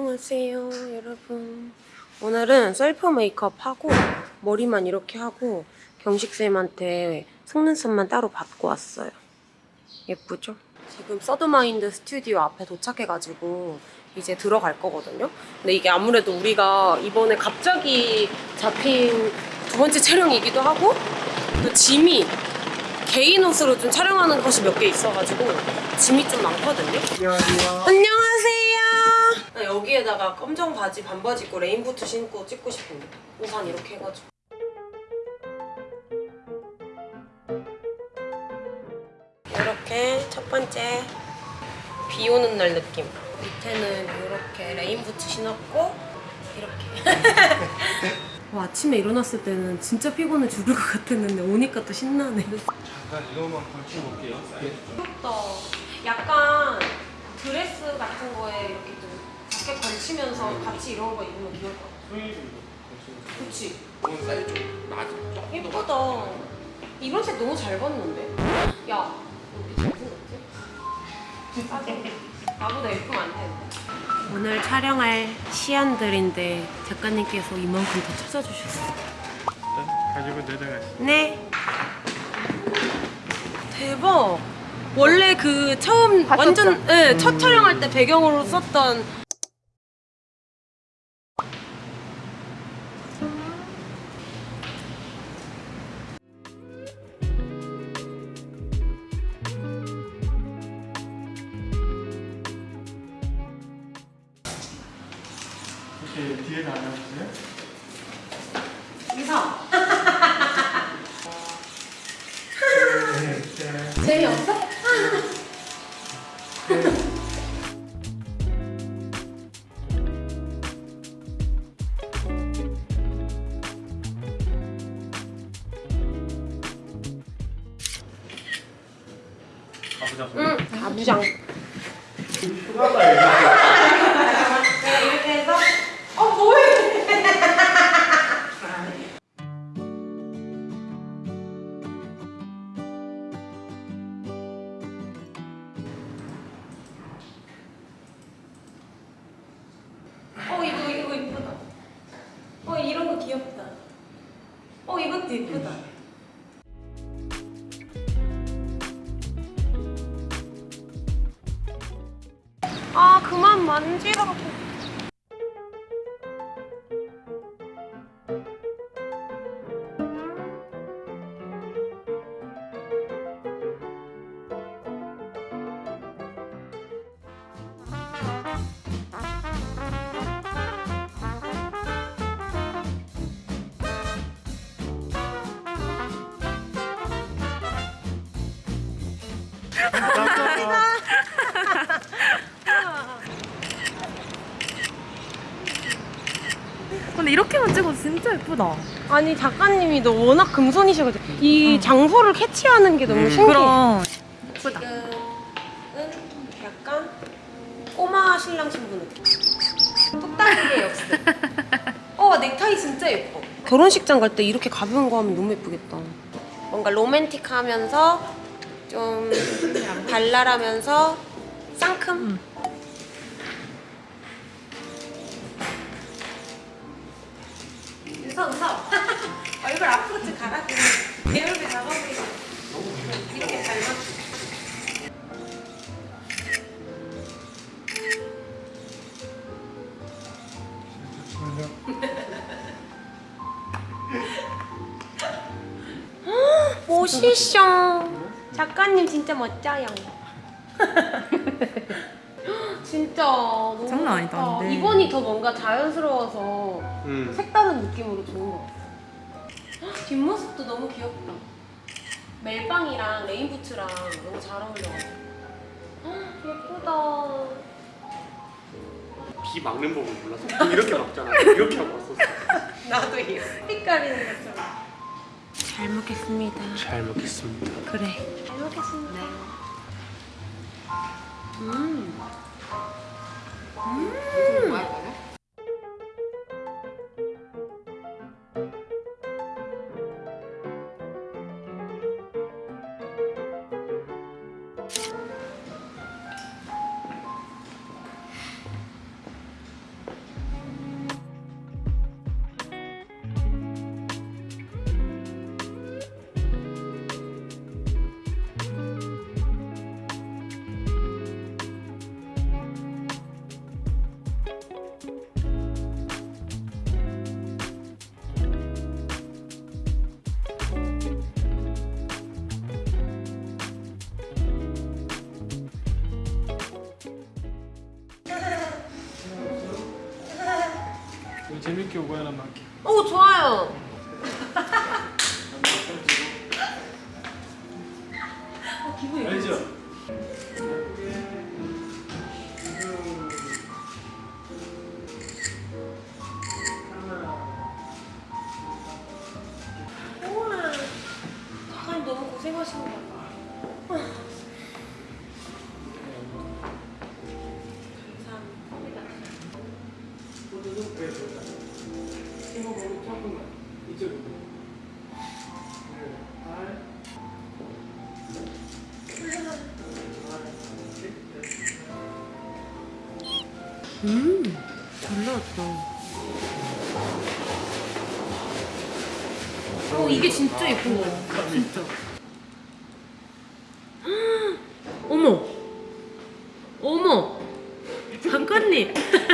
안녕하세요 여러분 오늘은 셀프 메이크업 하고 머리만 이렇게 하고 경식쌤한테 속눈썹만 따로 받고 왔어요 예쁘죠? 지금 서드마인드 스튜디오 앞에 도착해가지고 이제 들어갈 거거든요 근데 이게 아무래도 우리가 이번에 갑자기 잡힌 두 번째 촬영이기도 하고 또 짐이 개인 옷으로 좀 촬영하는 것이 몇 개 있어가지고 짐이 좀 많거든요 안녕하세요. 안녕하세요. 나 여기에다가 검정 바지 반바지 입고 레인부츠 신고 찍고 싶은데 우산 이렇게 해가지고. 이렇게 첫 번째 비 오는 날 느낌. 밑에는 이렇게 레인부츠 신었고 이렇게. 와, 아침에 일어났을 때는 진짜 피곤해 죽을 것 같았는데 오니까 또 신나네. 잠깐 이거만 걸치고 올게요. 귀엽다. 약간 드레스 같은 거에 이렇게 좀 자켓 걸치면서 같이 이런 거 입으면 귀여울 것 같아. 그치? 오늘 사이즈 좀 낮아. 조금 더 예쁘다. 이런 색 너무 잘 봤는데? 야, 너 이렇게 잘생겼지? 싸게. 나보다 예쁘면 안 되는데. 오늘 촬영할 시안들인데 작가님께서 이만큼 더 찾아주셨어요. 가지고 내려가시. 네. 대박. 원래 그 처음 완전 네, 첫 촬영할 때 배경으로 썼던 뒤에 나가주세요. 이상. 네, 네. 재미없어? 가보자. 응. 가부장. 프라다 이거. 네, 이렇게 해서 어 뭐해? 어. 어. 어. 아 그만 만지라고. 근데 이렇게만 찍어도 진짜 예쁘다. 아니 작가님이 너 워낙 금손이셔가지고 이 장소를 캐치하는 게 너무 음. 신기해. 그럼. 지금은 약간 꼬마 신랑 신부 느낌. 똑딱이의 역습. 어 넥타이 진짜 예뻐. 결혼식장 갈 때 이렇게 가벼운 거 하면 너무 예쁘겠다. 뭔가 로맨틱하면서 좀 발랄하면서 상큼. 웃어 웃어. 얼굴 앞으로 좀 가라. 내 얼굴 잡아보이고. 이렇게 잘 맞. 멋있어. 작가님 진짜 멋져요. 진짜 너무 장난 아니다, 좋다. 근데. 이번이 더 뭔가 자연스러워서 음. 색다른 느낌으로 좋은 것 같아. 헉, 뒷모습도 너무 귀엽다. 멜빵이랑 레인부츠랑 너무 잘 어울려가지고. 헉, 예쁘다. 비 막는 법을 몰라서 이렇게 막잖아. 이렇게 하고 왔었어. 나도 이 색깔이 생겼어. 잘 먹겠습니다. 잘 먹겠습니다. 그래. 잘 먹겠습니다. 음. 음. 재밌게 오고 하나 할게. 오 좋아요. 음, 잘 나왔다. 어, 이게 진짜 예쁜 거 같아. 진짜. 어머! 어머! 작가님!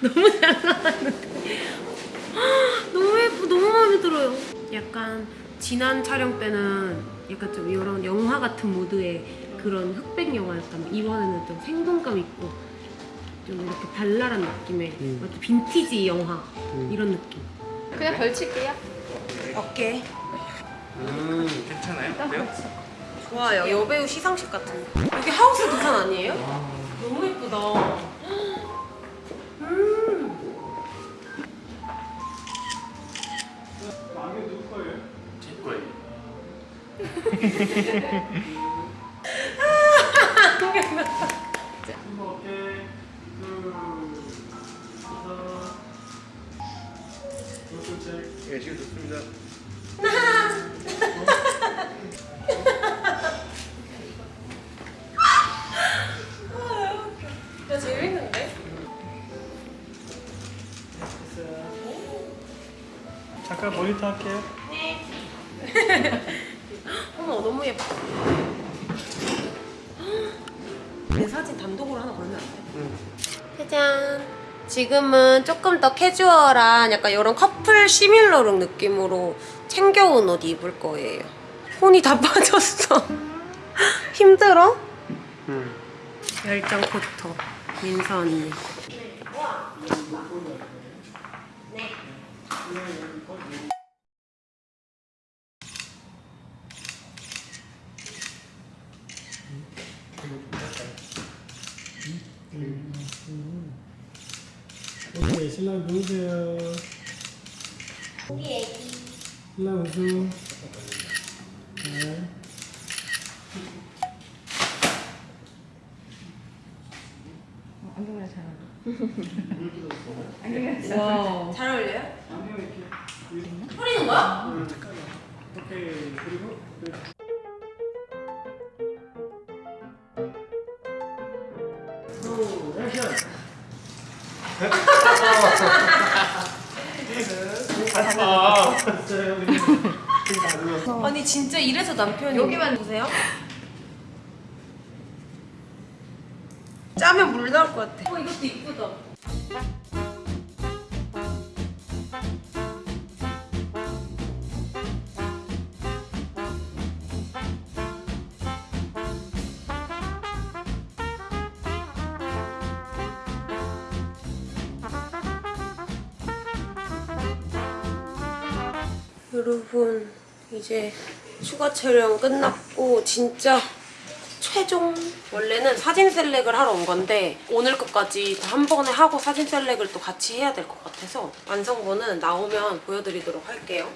너무 잘 나왔는데. 너무 예쁘, 너무 마음에 들어요. 약간 지난 촬영 때는 약간 좀 이런 영화 같은 모드의 그런 흑백 영화였다면 이번에는 좀 생동감 있고 좀 이렇게 발랄한 느낌의 음. 완전 빈티지 영화 이런 느낌. 그냥 걸칠게요. 어깨. 음, 괜찮아요? 그래요? 좋아요. 여배우 시상식 같은 거. 여기 하우스 두산 아니에요? 너무 예쁘다. 예, 지금 좋습니다. 야 재밌는데? 잠깐 모니터 할게요. 어머 너무 예뻐. 내 사진 단독으로 하나 걸면 안 돼? 짜잔. 지금은 조금 더 캐주얼한 약간 이런 커플 시밀러룩 느낌으로 챙겨온 옷 입을 거예요. 혼이 다 빠졌어. 힘들어? 음. 열정 포토 민서 언니. 오케이, 신랑 누구세요? 우리 애기. 신랑 우수. 네. 와. 잘 어울려요? 안녕 이렇게. 뿌리는 거야? 음, 잠깐만. 오케이, 그리고 네. 오, 액션. 아? 아니 진짜 이래서 남편이 여기만 보세요. 짜면 물 나올 것 같아. 어 이것도 이쁘다. 여러분 이제 추가 촬영 끝났고 진짜 최종 원래는 사진 셀렉을 하러 온 건데 오늘 것까지 다 한 번에 하고 사진 셀렉을 또 같이 해야 될 것 같아서 완성본은 나오면 보여드리도록 할게요